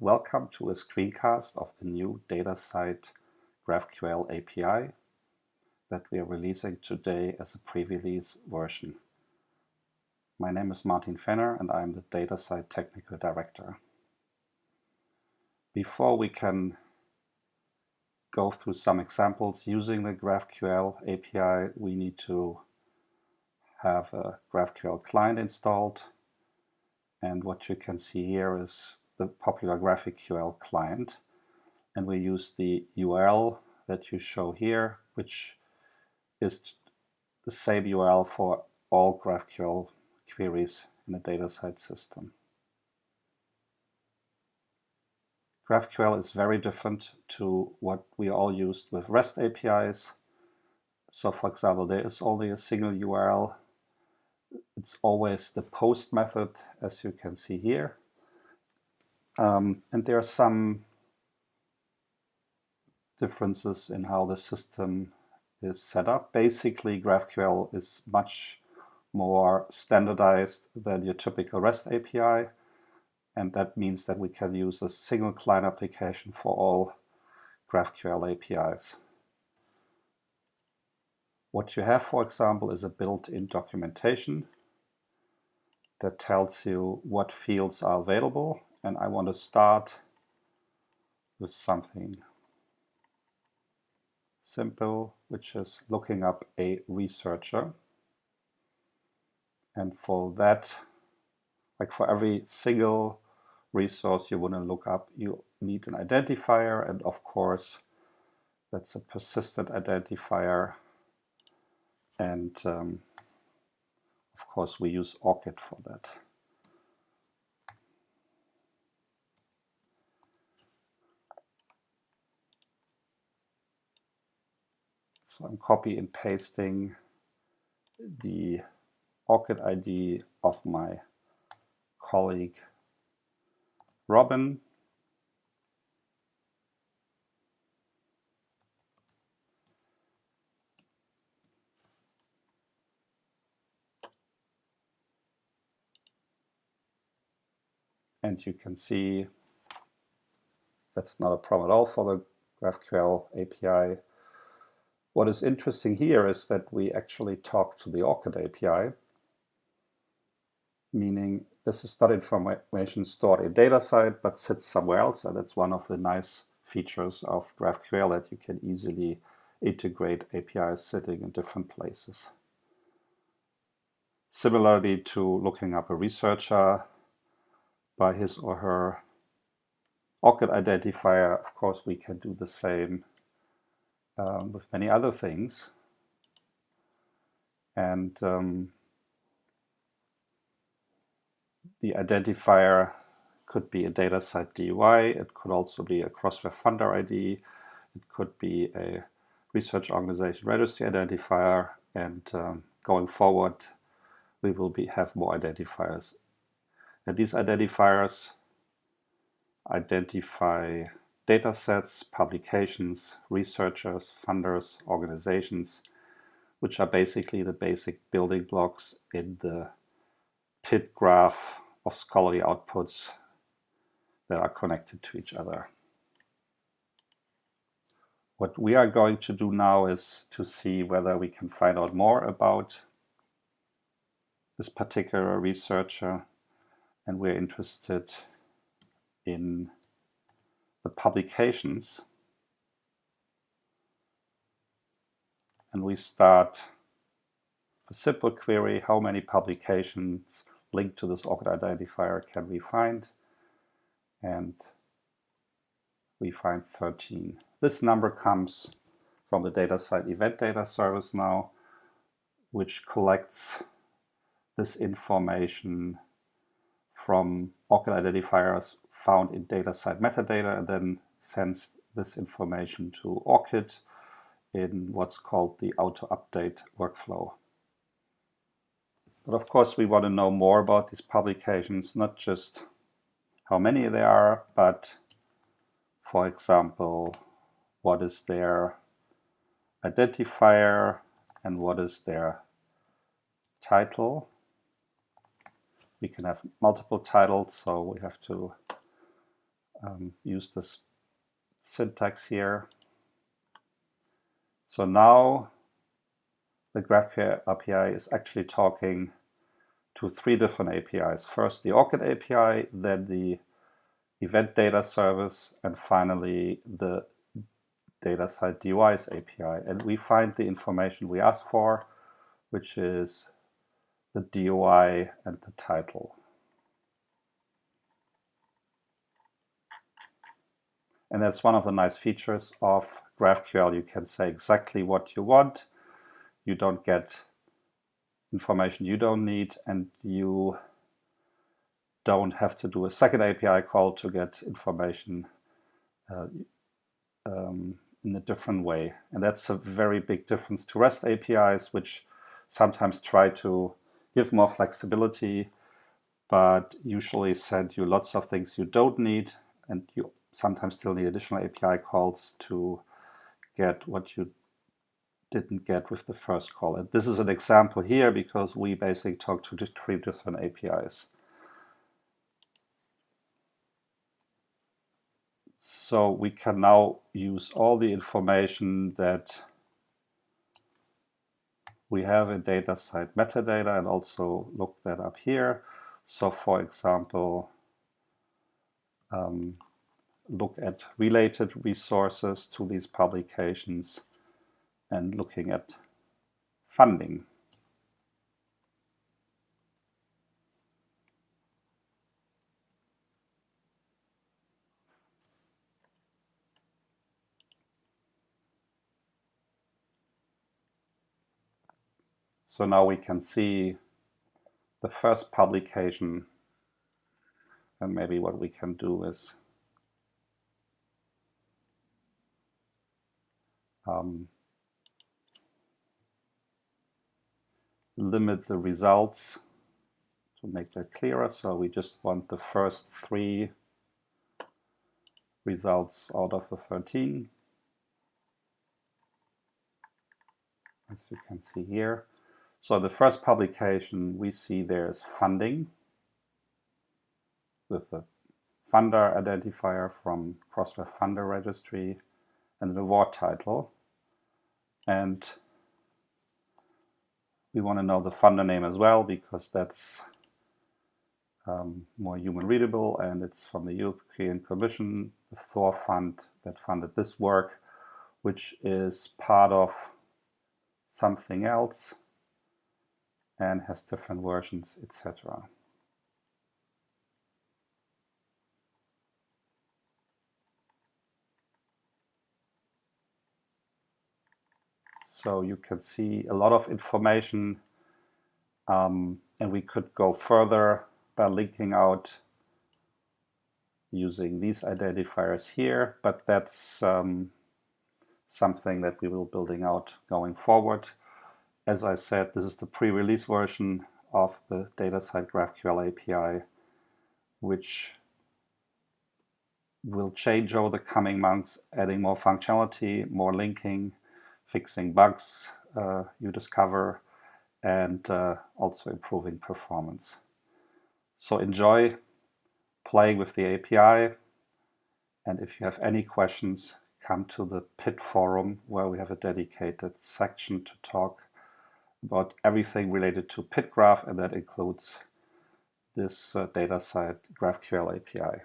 Welcome to a screencast of the new DataCite GraphQL API that we are releasing today as a pre-release version. My name is Martin Fenner and I'm the DataCite Technical Director. Before we can go through some examples using the GraphQL API, we need to have a GraphQL client installed. And what you can see here is the popular GraphQL client. And we use the URL that you show here, which is the same URL for all GraphQL queries in the DataCite system. GraphQL is very different to what we all used with REST APIs. So for example, there is only a single URL it's always the post method, as you can see here. Um, and there are some differences in how the system is set up. Basically, GraphQL is much more standardized than your typical REST API. And that means that we can use a single client application for all GraphQL APIs. What you have, for example, is a built-in documentation that tells you what fields are available. And I want to start with something simple, which is looking up a researcher. And for that, like for every single resource you want to look up, you need an identifier. And of course, that's a persistent identifier and um, of course we use ORCID for that. So I'm copy and pasting the ORCID ID of my colleague Robin And you can see that's not a problem at all for the GraphQL API. What is interesting here is that we actually talk to the ORCID API, meaning this is not information stored in DataCite, but sits somewhere else. And that's one of the nice features of GraphQL that you can easily integrate APIs sitting in different places. Similarly to looking up a researcher, by his or her ORCID identifier. Of course, we can do the same um, with many other things. And um, the identifier could be a DataCite DOI. It could also be a Crossref funder ID. It could be a research organization registry identifier. And um, going forward, we will be, have more identifiers and these identifiers identify data sets, publications, researchers, funders, organizations, which are basically the basic building blocks in the PID graph of scholarly outputs that are connected to each other. What we are going to do now is to see whether we can find out more about this particular researcher and we're interested in the publications. And we start a simple query, how many publications linked to this ORCID identifier can we find? And we find 13. This number comes from the DataCite event data service now, which collects this information from ORCID identifiers found in DataCite metadata and then sends this information to ORCID in what's called the auto-update workflow. But of course we want to know more about these publications, not just how many there are, but for example, what is their identifier and what is their title we can have multiple titles, so we have to um, use this syntax here. So now the GraphQL API is actually talking to three different APIs. First the ORCID API, then the event data service, and finally the DataCite DOIs API. And we find the information we asked for, which is the DOI and the title. And that's one of the nice features of GraphQL. You can say exactly what you want. You don't get information you don't need and you don't have to do a second API call to get information uh, um, in a different way. And that's a very big difference to REST APIs, which sometimes try to give more flexibility, but usually send you lots of things you don't need, and you sometimes still need additional API calls to get what you didn't get with the first call. And this is an example here because we basically talk to three different APIs. So we can now use all the information that we have in DataCite metadata and also look that up here. So for example, um, look at related resources to these publications and looking at funding. So now we can see the first publication and maybe what we can do is um, limit the results to make that clearer. So we just want the first three results out of the 13. As you can see here. So the first publication we see there is funding with the funder identifier from Crossref Funder Registry and an award title. And we want to know the funder name as well because that's um, more human readable and it's from the European Commission, the Thor Fund that funded this work, which is part of something else and has different versions, etc. So you can see a lot of information um, and we could go further by linking out using these identifiers here, but that's um, something that we will building out going forward. As I said, this is the pre-release version of the DataCite GraphQL API, which will change over the coming months, adding more functionality, more linking, fixing bugs uh, you discover, and uh, also improving performance. So enjoy playing with the API, and if you have any questions, come to the PID forum where we have a dedicated section to talk about everything related to PID Graph, and that includes this uh, DataCite GraphQL API.